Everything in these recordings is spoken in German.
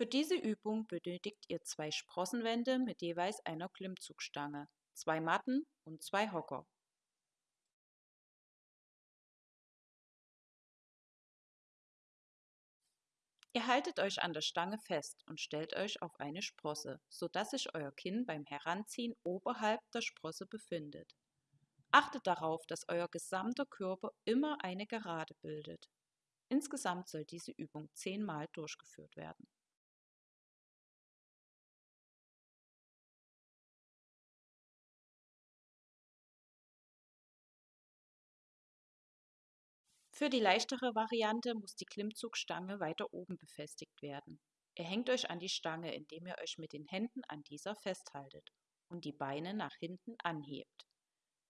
Für diese Übung benötigt ihr zwei Sprossenwände mit jeweils einer Klimmzugstange, zwei Matten und zwei Hocker. Ihr haltet euch an der Stange fest und stellt euch auf eine Sprosse, sodass sich euer Kinn beim Heranziehen oberhalb der Sprosse befindet. Achtet darauf, dass euer gesamter Körper immer eine Gerade bildet. Insgesamt soll diese Übung zehnmal durchgeführt werden. Für die leichtere Variante muss die Klimmzugstange weiter oben befestigt werden. Ihr hängt euch an die Stange, indem ihr euch mit den Händen an dieser festhaltet und die Beine nach hinten anhebt.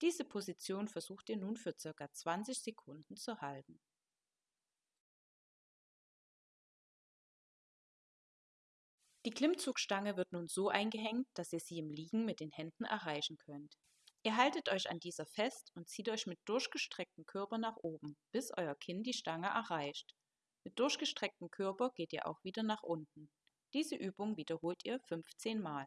Diese Position versucht ihr nun für ca. 20 Sekunden zu halten. Die Klimmzugstange wird nun so eingehängt, dass ihr sie im Liegen mit den Händen erreichen könnt. Ihr haltet euch an dieser fest und zieht euch mit durchgestrecktem Körper nach oben, bis euer Kinn die Stange erreicht. Mit durchgestrecktem Körper geht ihr auch wieder nach unten. Diese Übung wiederholt ihr 15 Mal.